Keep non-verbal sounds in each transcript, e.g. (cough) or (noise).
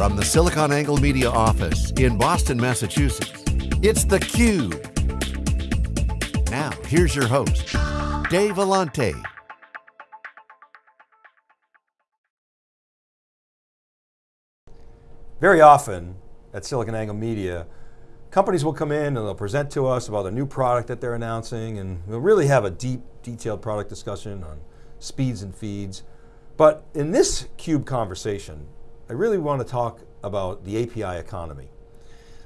From the SiliconANGLE Media office in Boston, Massachusetts, it's theCUBE. Now, here's your host, Dave Vellante. Very often at SiliconANGLE Media, companies will come in and they'll present to us about a new product that they're announcing and we'll really have a deep, detailed product discussion on speeds and feeds. But in this CUBE conversation, I really want to talk about the API economy.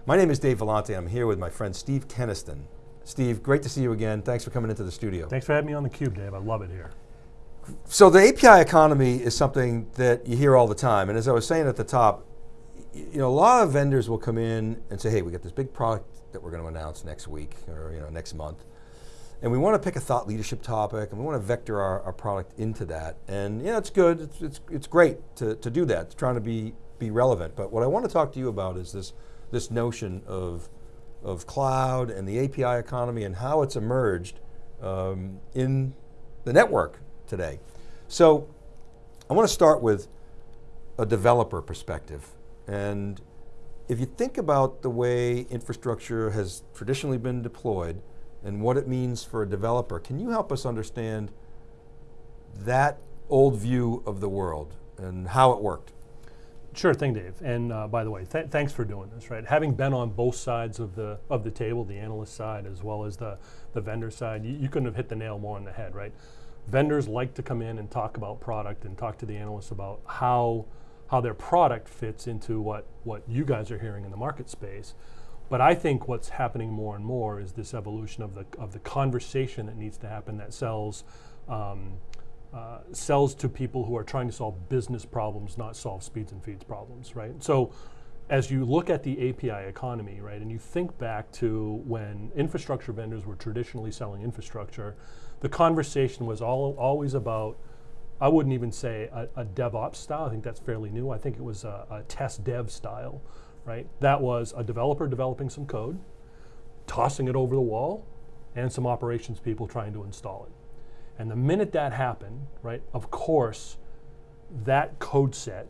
My name is Dave Vellante, I'm here with my friend Steve Kenniston. Steve, great to see you again. Thanks for coming into the studio. Thanks for having me on the Cube, Dave. I love it here. So the API economy is something that you hear all the time, and as I was saying at the top, you know, a lot of vendors will come in and say, hey, we got this big product that we're going to announce next week or you know, next month. And we want to pick a thought leadership topic and we want to vector our, our product into that. And yeah, it's good, it's, it's, it's great to, to do that, it's trying to be, be relevant. But what I want to talk to you about is this, this notion of, of cloud and the API economy and how it's emerged um, in the network today. So I want to start with a developer perspective. And if you think about the way infrastructure has traditionally been deployed and what it means for a developer, can you help us understand that old view of the world and how it worked? Sure thing, Dave. And uh, by the way, th thanks for doing this, right? Having been on both sides of the of the table, the analyst side as well as the, the vendor side, you, couldn't have hit the nail more on the head, right? Vendors like to come in and talk about product and talk to the analysts about how how their product fits into what, what you guys are hearing in the market space. But I think what's happening more and more is this evolution of the, of the conversation that needs to happen that sells, um, uh, sells to people who are trying to solve business problems, not solve speeds and feeds problems, right? So as you look at the API economy, right, and you think back to when infrastructure vendors were traditionally selling infrastructure, the conversation was all, always about I wouldn't even say a, a, DevOps style. I think that's fairly new. I think it was a, a, test dev style, right? That was a developer developing some code, tossing it over the wall, and some operations people trying to install it. And the minute that happened, right, of course, that code set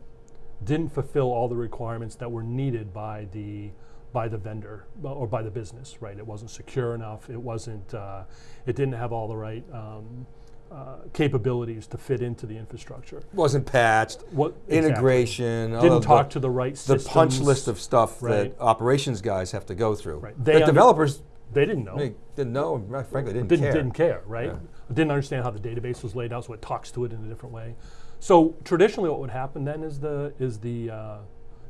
didn't fulfill all the requirements that were needed by the by the vendor or by the business, right? It wasn't secure enough. It wasn't. Uh, it didn't have all the right. Um, uh, capabilities to fit into the infrastructure. Wasn't patched, what, integration. Exactly. Didn't talk the, to the right systems. The punch list of stuff right. that operations guys have to go through. Right. They developers, they didn't know. They didn't know, frankly didn't, didn't care. Didn't care, right? Yeah. Didn't understand how the database was laid out, so it talks to it in a different way. So traditionally what would happen then is the, is the, uh,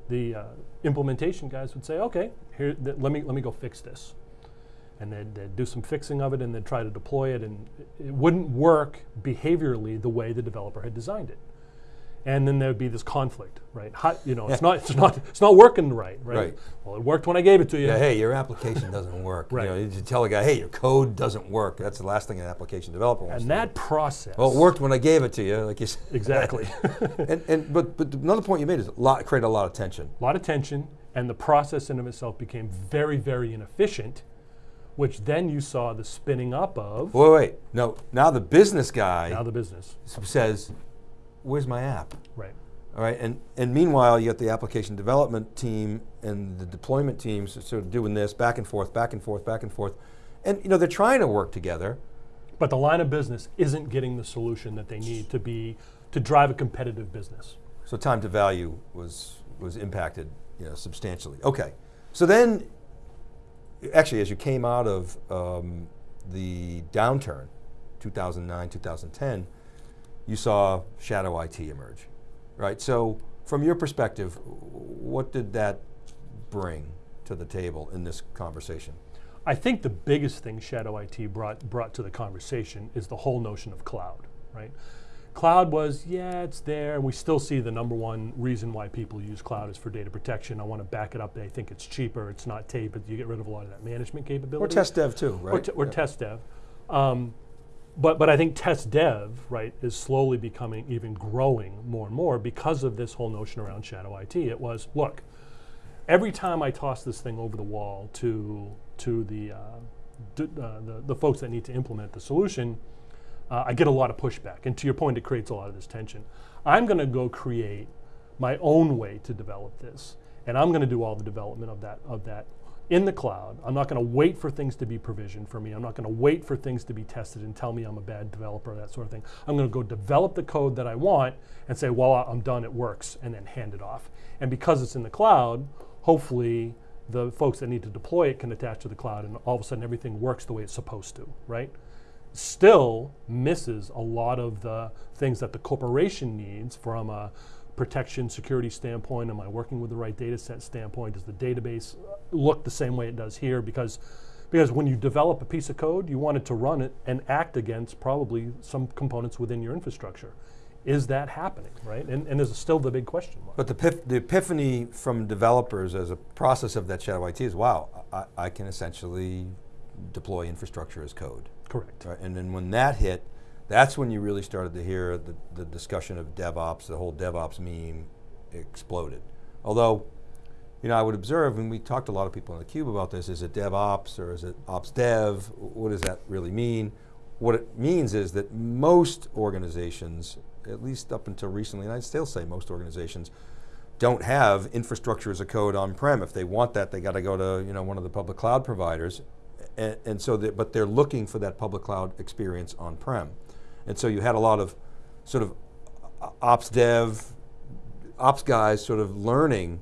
the uh, implementation guys would say, okay, here, let, me, let me go fix this and they'd, they'd, do some fixing of it and they'd try to deploy it and it wouldn't work behaviorally the way the developer had designed it. And then there'd be this conflict, right? How, you know, it's not, it's not, it's not working right, right, right? Well, it worked when I gave it to you. Yeah, hey, your application doesn't work. right. You know, you tell a guy, hey, your code doesn't work. That's the last thing an application developer wants. And that do. process. Well, it worked when I gave it to you, like you said. Exactly. (laughs) and, and but but another point you made is a lot created a lot of tension. A lot of tension, and the process in of itself became very very inefficient which then you saw the spinning up of. Wait, wait, no, now the business guy. Now the business. Says, where's my app? Right. All right, and, and meanwhile you got the application development team and the deployment teams sort of doing this back and forth, back and forth, back and forth. And you know, they're trying to work together. But the line of business isn't getting the solution that they need to be, to drive a competitive business. So time to value was, was impacted you know, substantially. Okay, so then actually as you came out of um, the downturn, 2009, 2010, you saw shadow IT emerge, right? So from your perspective, what did that bring to the table in this conversation? I think the biggest thing shadow IT brought, brought to the conversation is the whole notion of cloud, right? Cloud was, yeah, it's there, we still see the number one reason why people use cloud is for data protection. I want to back it up. They think it's cheaper, it's not tape, but you get rid of a lot of that management capability. Or test dev too, right? Or, or yeah. test dev. Um, but, but I think test dev, right, is slowly becoming even growing more and more because of this whole notion around shadow IT. It was, look, every time I toss this thing over the wall to, to the, uh, uh, the, the folks that need to implement the solution, uh, I get a lot of pushback. And to your point, it creates a lot of this tension. I'm going to go create my own way to develop this, and I'm going to do all the development of that of that in the cloud. I'm not going to wait for things to be provisioned for me. I'm not going to wait for things to be tested and tell me I'm a bad developer, that sort of thing. I'm going to go develop the code that I want and say, well, I'm done, it works, and then hand it off. And because it's in the cloud, hopefully the folks that need to deploy it can attach to the cloud and all of a sudden everything works the way it's supposed to, right? Still misses a lot of the things that the corporation needs from a protection security standpoint? Am I working with the right data set standpoint? Does the database look the same way it does here? Because, because when you develop a piece of code, you want it to run it and act against probably some components within your infrastructure. Is that happening, right? And, and there's still the big question mark. But the, the epiphany from developers as a process of that shadow IT is, wow, I, I can essentially deploy infrastructure as code. Correct. Right? And then when that hit, that's when you really started to hear the, the discussion of DevOps, the whole DevOps meme exploded. Although, you know, I would observe, and we talked to a lot of people in the cube about this, is it DevOps or is it Ops Dev? What does that really mean? What it means is that most organizations, at least up until recently, and I'd still say most organizations, don't have infrastructure as a code on-prem. If they want that, they got to go to you know, one of the public cloud providers. And, and so, that, but they're looking for that public cloud experience on-prem. And so you had a lot of sort of ops dev, ops guys sort of learning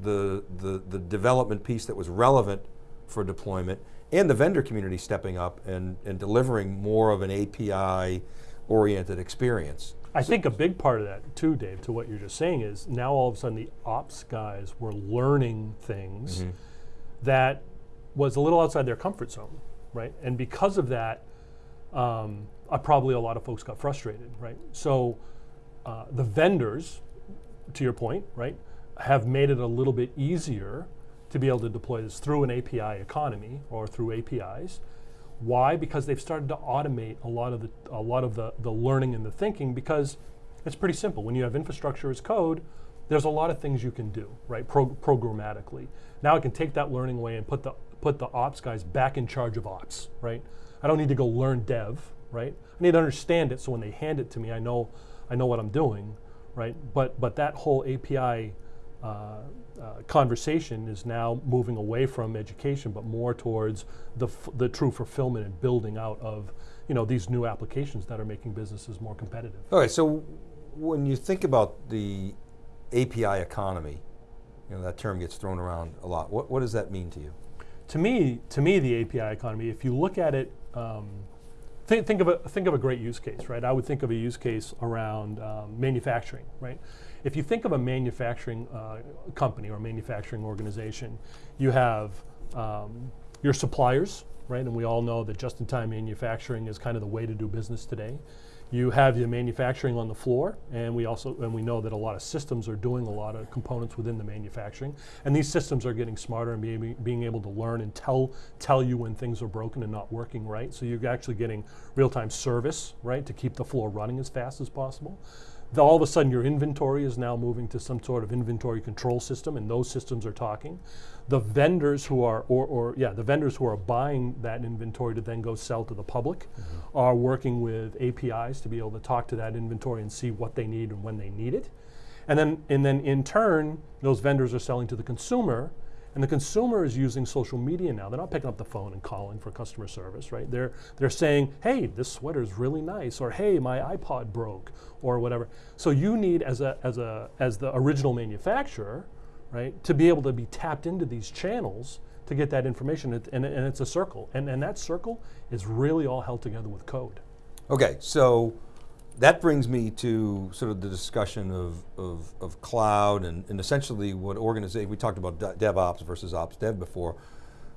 the, the, the development piece that was relevant for deployment and the vendor community stepping up and, and delivering more of an API oriented experience. I think a big part of that too, Dave, to what you're just saying is now all of a sudden the ops guys were learning things mm -hmm. that was a little outside their comfort zone, right? And because of that, um, uh, probably a lot of folks got frustrated, right? So uh, the vendors, to your point, right, have made it a little bit easier to be able to deploy this through an API economy or through APIs. Why? Because they've started to automate a lot of the a lot of the, the learning and the thinking because it's pretty simple. When you have infrastructure as code, there's a lot of things you can do, right? Pro programmatically. Now I can take that learning away and put the put the ops guys back in charge of ops, right? I don't need to go learn dev, right? I need to understand it so when they hand it to me, I know, I know what I'm doing, right? But, but that whole API uh, uh, conversation is now moving away from education, but more towards the, the true fulfillment and building out of you know, these new applications that are making businesses more competitive. Okay, so when you think about the API economy, you know, that term gets thrown around a lot. What, what does that mean to you? To me, to me, the API economy, if you look at it um, Think, think, of a, think of a great use case, right? I would think of a use case around um, manufacturing, right? If you think of a manufacturing uh, company or manufacturing organization, you have um, your suppliers, right? And we all know that just-in-time manufacturing is kind of the way to do business today. You have your manufacturing on the floor, and we also and we know that a lot of systems are doing a lot of components within the manufacturing, and these systems are getting smarter and being, being able to learn and tell tell you when things are broken and not working right. So you're actually getting real-time service, right, to keep the floor running as fast as possible all of a sudden your inventory is now moving to some sort of inventory control system and those systems are talking. The vendors who are, or, or yeah, the vendors who are buying that inventory to then go sell to the public mm -hmm. are working with APIs to be able to talk to that inventory and see what they need and when they need it. And then, and then in turn, those vendors are selling to the consumer and the consumer is using social media now. They're not picking up the phone and calling for customer service, right? They're, they're saying, hey, this sweater is really nice, or hey, my iPod broke, or whatever. So you need, as, a, as, a, as the original manufacturer, right, to be able to be tapped into these channels to get that information, and, and, and it's a circle. And, and that circle is really all held together with code. Okay, so that brings me to sort of the discussion of, of, of cloud and, and, essentially what organization, we talked about DevOps versus Ops Dev before.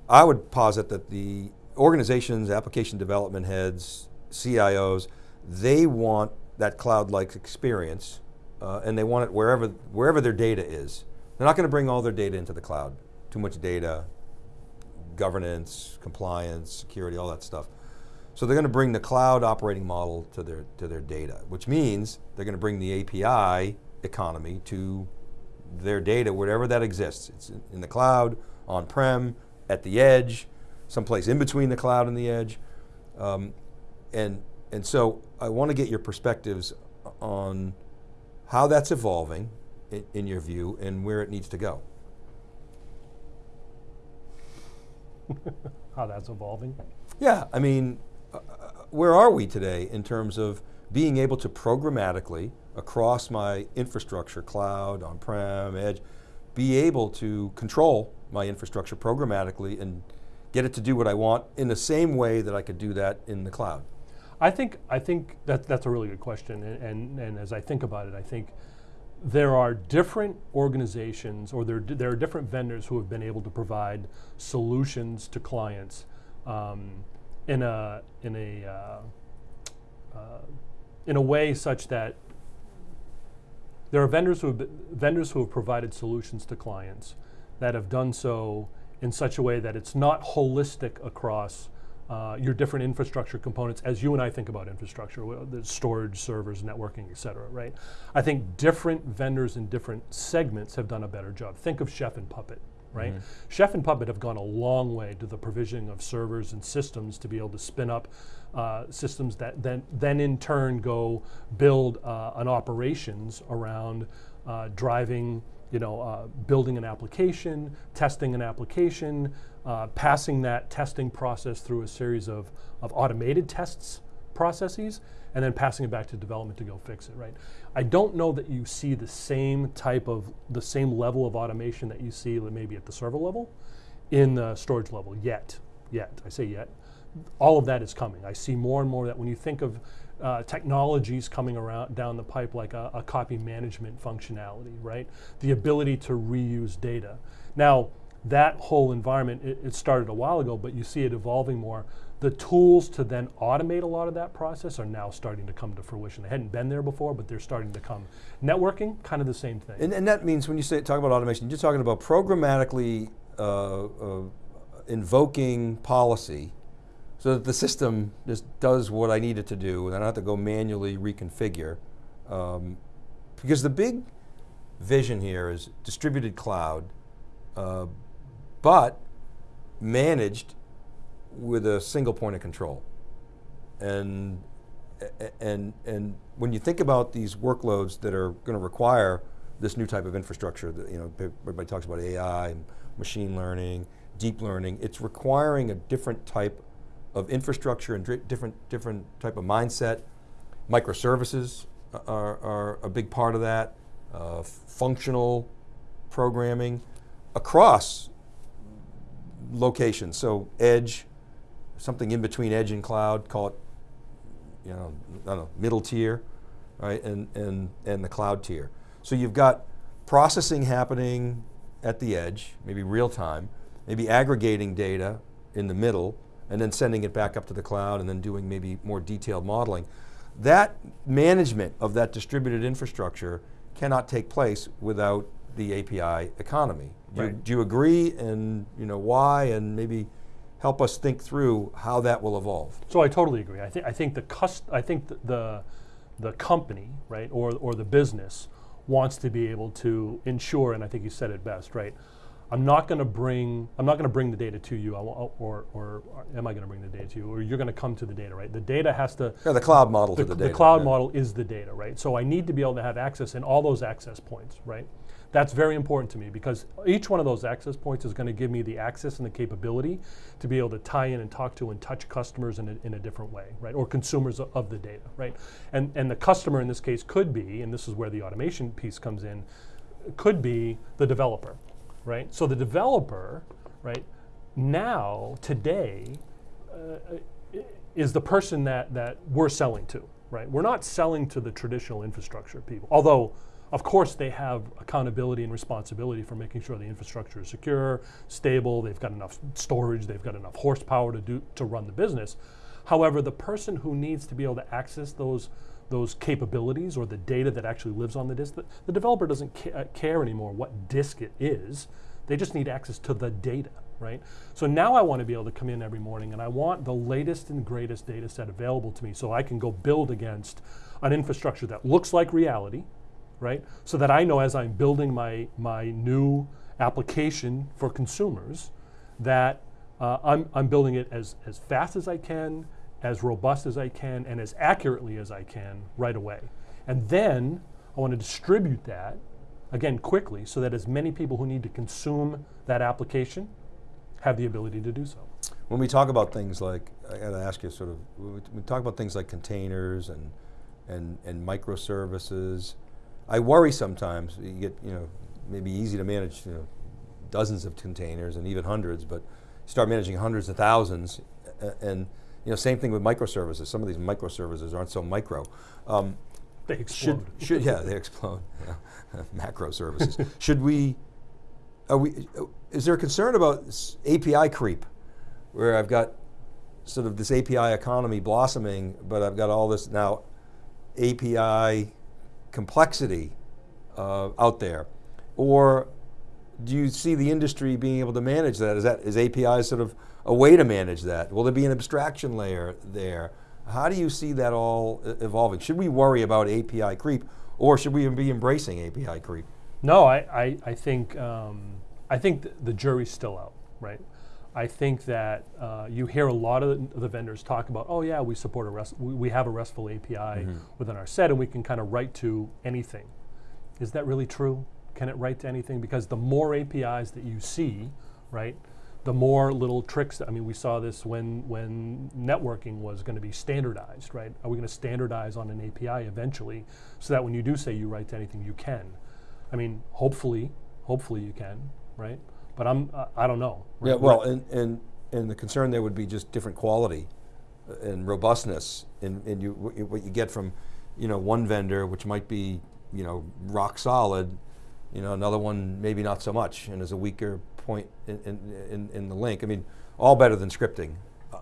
I would posit that the organizations, application development heads, CIOs, they want that cloud-like experience uh, and they want it wherever, wherever their data is. They're not going to bring all their data into the cloud. Too much data, governance, compliance, security, all that stuff. So they're going to bring the cloud operating model to their, to their data, which means they're going to bring the API economy to their data wherever that exists. It's in the cloud, on-prem, at the edge, someplace in between the cloud and the edge. Um, and, and so I want to get your perspectives on how that's evolving in, in your view, and where it needs to go? (laughs) How that's evolving. Yeah, I mean, where are we today in terms of being able to programmatically across my infrastructure, cloud, on-prem, edge, be able to control my infrastructure programmatically and get it to do what I want in the same way that I could do that in the cloud? I think I think that that's a really good question, and, and, and as I think about it, I think there are different organizations or there, there are different vendors who have been able to provide solutions to clients um, in a in a uh, uh, in a way such that there are vendors who have vendors who have provided solutions to clients that have done so in such a way that it's not holistic across uh, your different infrastructure components as you and I think about infrastructure, the storage, servers, networking, et cetera, right? I think different vendors in different segments have done a better job. Think of Chef and Puppet, right? Mm -hmm. Chef and Puppet have gone a long way to the provisioning of servers and systems to be able to spin up uh, systems that then, then in turn go build uh, an operations around uh, driving you know, uh, building an application, testing an application, uh, passing that testing process through a series of, of automated tests processes, and then passing it back to development to go fix it, right? I don't know that you see the same type of, the same level of automation that you see maybe at the server level in the storage level yet, yet, I say yet. All of that is coming. I see more and more that when you think of uh, technologies coming around down the pipe like a, a, copy management functionality, right? The ability to reuse data. Now, that whole environment, it, it, started a while ago, but you see it evolving more. The tools to then automate a lot of that process are now starting to come to fruition. They hadn't been there before, but they're starting to come. Networking, kind of the same thing. And, and that means when you say talk about automation, you're talking about programmatically uh, uh, invoking policy so that the system just does what I need it to do and I don't have to go manually reconfigure. Um, because the big vision here is distributed cloud, uh, but managed with a single point of control. And, and, and when you think about these workloads that are going to require this new type of infrastructure, that, you know, everybody talks about AI, and machine learning, deep learning, it's requiring a different type of infrastructure and different, different type of mindset. Microservices are, are a big part of that. Uh, functional programming across locations. So edge, something in between edge and cloud, call it, you know, I don't know, middle tier, right, and, and, and the cloud tier. So you've got processing happening at the edge, maybe real time, maybe aggregating data in the middle, and then sending it back up to the cloud and then doing maybe more detailed modeling. That management of that distributed infrastructure cannot take place without the API economy. Do, right. you, do you agree and you know why and maybe help us think through how that will evolve? So I totally agree. I think I think the cust I think the, the the company, right, or or the business wants to be able to ensure, and I think you said it best, right? I'm not going to bring I'm not going to bring the data to you, or, or, or am I going to bring the data to you, or you're going to come to the data, right? The data has to. Yeah, the cloud model the, to the, the data. The cloud yeah. model is the data, right? So I need to be able to have access in all those access points, right? That's very important to me because each one of those access points is going to give me the access and the capability to be able to tie in and talk to and touch customers in a, in a different way, right? Or consumers of, the data, right? And and the customer in this case could be, and this is where the automation piece comes in, could be the developer right? So the developer, right, now, today, uh, is the person that, that we're selling to, right? We're not selling to the traditional infrastructure people, although of course they have accountability and responsibility for making sure the infrastructure is secure, stable, they've got enough storage, they've got enough horsepower to, do, to run the business. However, the person who needs to be able to access those those capabilities or the data that actually lives on the disk. The, the developer doesn't ca uh, care anymore what disk it is. They just need access to the data, right? So now I want to be able to come in every morning and I want the latest and greatest data set available to me so I can go build against an infrastructure that looks like reality, right? So that I know as I'm building my, my new application for consumers that uh, I'm, I'm building it as, as fast as I can, as robust as I can and as accurately as I can right away. And then I want to distribute that again, quickly, so that as many people who need to consume that application have the ability to do so. When we talk about things like, I got to ask you sort of, we talk about things like containers and, and, and microservices, I worry sometimes, you get, you know, maybe easy to manage you know, dozens of containers and even hundreds, but start managing hundreds of thousands, and you know, same thing with microservices. Some of these microservices aren't so micro. Um, they explode. Should, should yeah, they explode. (laughs) Yeah. Macro services. should we? Are we? Is there a concern about API creep, where I've got sort of this API economy blossoming, but I've got all this now API complexity uh, out there, or do you see the industry being able to manage that? Is that is API sort of a way to manage that? Will there be an abstraction layer there? How do you see that all evolving? Should we worry about API creep, or should we even be embracing API creep? No, I, I, I think um, I think th the jury's still out, right? I think that uh, you hear a lot of the, the, vendors talk about, oh yeah, we support a REST, we, we have a RESTful API mm -hmm. within our set, and we can kind of write to anything. Is that really true? Can it write to anything? Because the more APIs that you see, right, the more little tricks. I mean, we saw this when when networking was going to be standardized, right? Are we going to standardize on an API eventually, so that when you do say you write to anything, you can? I mean, hopefully, hopefully you can, right? But I'm uh, I don't know. Right? Yeah, well, and and and the concern there would be just different quality uh, and robustness in, in you what you get from, you know, one vendor, which might be you know rock solid you know, another one maybe not so much and is a weaker point in, in, in, the link. I mean, all better than scripting,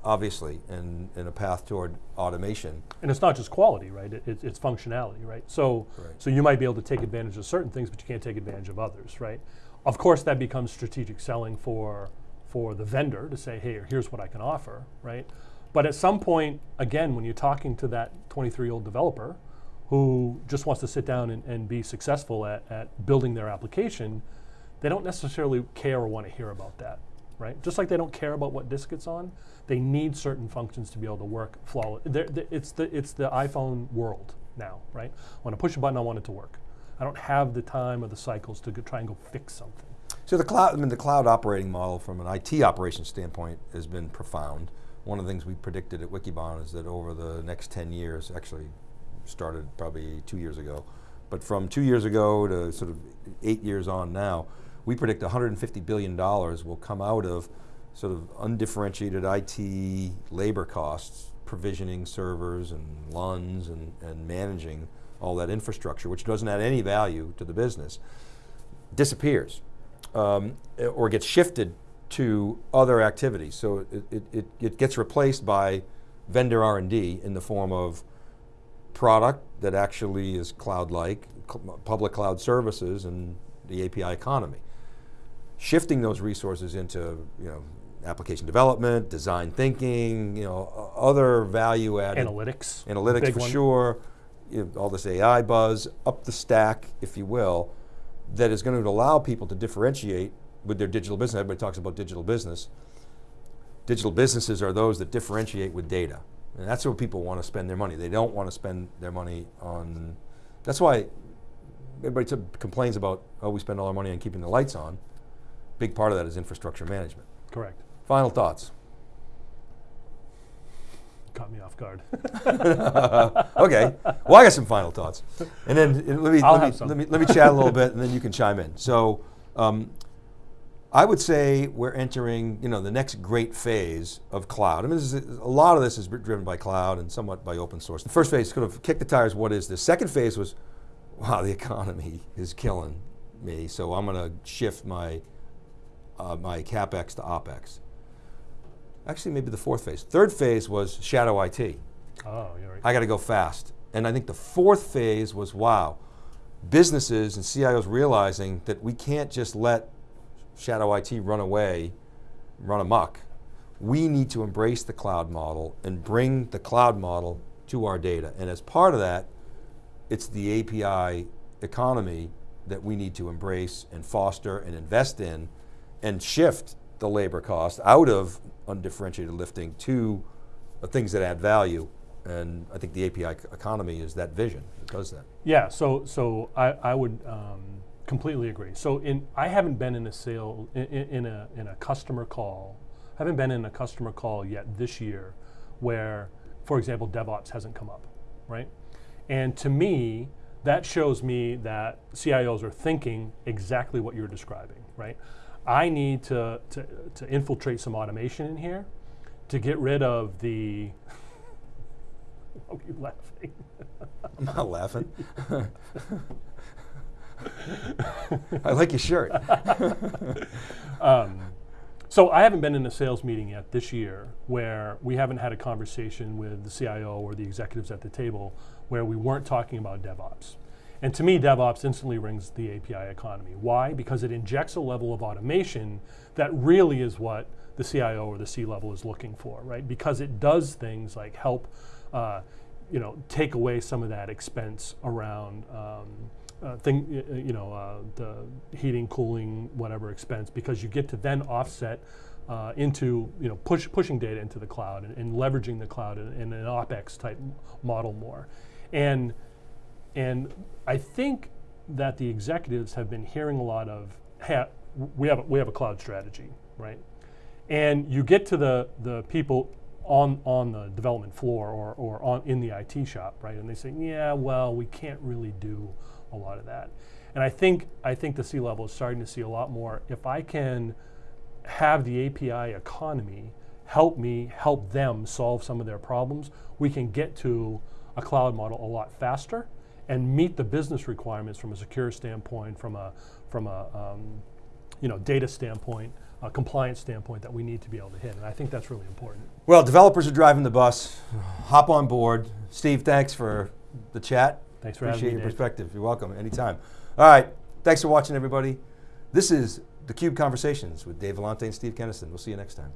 obviously, and, in a path toward automation. And it's not just quality, right? It, it, it's functionality, right? So, right. so you might be able to take advantage of certain things, but you can't take advantage of others, right? Of course, that becomes strategic selling for, for the vendor to say, hey, here's what I can offer, right? But at some point, again, when you're talking to that 23-year-old developer, who just wants to sit down and, and be successful at, at building their application, they don't necessarily care or want to hear about that, right? Just like they don't care about what disk it's on, they need certain functions to be able to work flawlessly. It's the, it's the iPhone world now, right? When I push a button, I want it to work. I don't have the time or the cycles to try and go fix something. So the cloud, I mean, the cloud operating model from an IT operations standpoint has been profound. One of the things we predicted at Wikibon is that over the next 10 years, actually started probably two years ago. But from two years ago to sort of eight years on now, we predict $150 billion will come out of sort of undifferentiated IT labor costs, provisioning servers and LUNs and, and managing all that infrastructure, which doesn't add any value to the business, disappears um, or gets shifted to other activities. So it, it, it gets replaced by vendor R&D in the form of product that actually is cloud-like, cl public cloud services and the API economy. Shifting those resources into you know, application development, design thinking, you know, other value added. Analytics. Analytics for one. sure, you know, all this AI buzz, up the stack, if you will, that is going to allow people to differentiate with their digital business. Everybody talks about digital business. Digital businesses are those that differentiate with data. And that's where people want to spend their money. They don't want to spend their money on, that's why everybody complains about, oh, we spend all our money on keeping the lights on. Big part of that is infrastructure management. Correct. Final thoughts. Caught me off guard. (laughs) (laughs) okay, well I got some final thoughts. And then let me, let me, let, me, let me chat a little bit and then you can chime in. So um, I would say we're entering, you know, the next great phase of cloud. I mean, is, a lot of this is driven by cloud and somewhat by open source. The first phase, sort of kick the tires, what is this? Second phase was, wow, the economy is killing me, so I'm going to shift my, uh, my CapEx to OpEx. Actually, maybe the fourth phase. Third phase was shadow IT. Oh, you're right. I got to go fast. And I think the fourth phase was, wow, businesses and CIOs realizing that we can't just let shadow IT run away, run amok. We need to embrace the cloud model and bring the cloud model to our data. And as part of that, it's the API economy that we need to embrace and foster and invest in and shift the labor cost out of undifferentiated lifting to things that add value. And I think the API economy is that vision that does that. Yeah, so, so I, I would um, completely agree. So in I haven't been in a sale in, in a in a customer call. Haven't been in a customer call yet this year, where, for example, DevOps hasn't come up, right? And to me, that shows me that CIOs are thinking exactly what you're describing, right? I need to, to, to infiltrate some automation in here to get rid of the. (laughs) Why are you laughing? I'm not laughing. I like your shirt. (laughs) Um, so I haven't been in a sales meeting yet this year where we haven't had a conversation with the CIO or the executives at the table where we weren't talking about DevOps. And to me, DevOps instantly rings the API economy. Why? Because it injects a level of automation that really is what the CIO or the C-level is looking for, right? Because it does things like help, uh, you know, take away some of that expense around um, uh, thing, you know, uh, the heating, cooling, whatever expense, because you get to then offset uh, into, you know, push, pushing data into the cloud and, and leveraging the cloud in, in an OpEx type model more. And, and I think that the executives have been hearing a lot of, hey, we have, a, we have a cloud strategy, right? And you get to the, the people on, on the development floor or, or on, in the IT shop, right? And they say, yeah, well, we can't really do a lot of that. And I think, I think the C level is starting to see a lot more. If I can have the API economy help me help them solve some of their problems, we can get to a cloud model a lot faster and meet the business requirements from a secure standpoint, from a, from a um, you know, data standpoint, a compliance standpoint that we need to be able to hit. And I think that's really important. Well, developers are driving the bus. Hop on board. Steve, thanks for the chat. Thanks for having Appreciate your Dave. perspective. You're welcome, anytime. All right, thanks for watching, everybody. This is the Cube Conversations with Dave Vellante and Steve Kenniston. We'll see you next time.